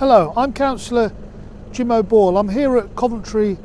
Hello, I'm Councillor Jim O'Boyle. I'm here at Coventry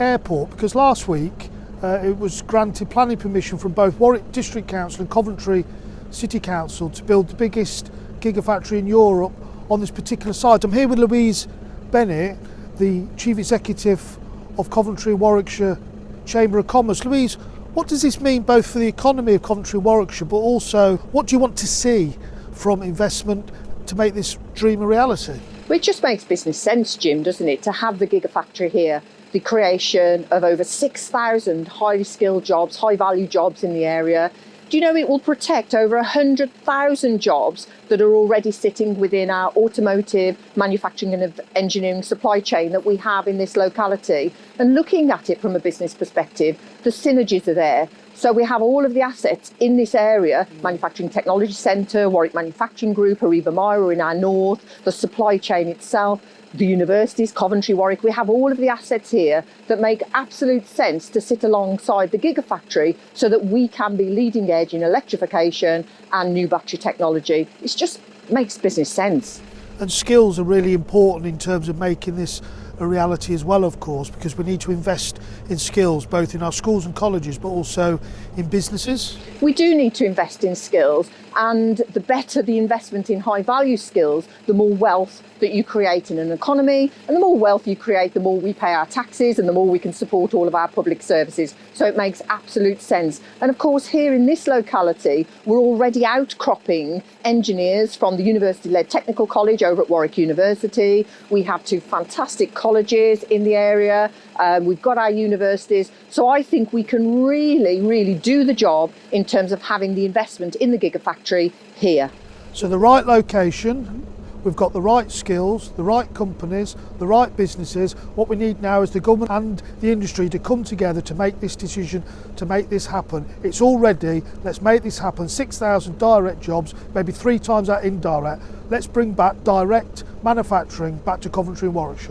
Airport because last week uh, it was granted planning permission from both Warwick District Council and Coventry City Council to build the biggest gigafactory in Europe on this particular site. I'm here with Louise Bennett, the Chief Executive of Coventry Warwickshire Chamber of Commerce. Louise, what does this mean both for the economy of Coventry Warwickshire, but also what do you want to see from investment to make this dream a reality? It just makes business sense, Jim, doesn't it, to have the gigafactory here, the creation of over 6,000 highly skilled jobs, high value jobs in the area. Do you know it will protect over 100,000 jobs that are already sitting within our automotive, manufacturing and engineering supply chain that we have in this locality? And looking at it from a business perspective, the synergies are there. So we have all of the assets in this area, Manufacturing Technology Centre, Warwick Manufacturing Group, HORIBA MIRA in our north, the supply chain itself, the universities, Coventry, Warwick, we have all of the assets here that make absolute sense to sit alongside the Gigafactory so that we can be leading edge in electrification and new battery technology. It just makes business sense. And skills are really important in terms of making this a reality as well, of course, because we need to invest in skills both in our schools and colleges, but also in businesses. We do need to invest in skills, and the better the investment in high value skills, the more wealth that you create in an economy, and the more wealth you create, the more we pay our taxes and the more we can support all of our public services. So it makes absolute sense. And of course, here in this locality, we're already outcropping engineers from the university-led technical college over at Warwick University. We have two fantastic colleges in the area. Um, we've got our universities. So I think we can really, really do the job in terms of having the investment in the Gigafactory here. So the right location, we've got the right skills, the right companies, the right businesses. What we need now is the government and the industry to come together to make this decision, to make this happen. It's all ready, let's make this happen. 6,000 direct jobs, maybe three times that indirect. Let's bring back direct manufacturing back to Coventry and Warwickshire.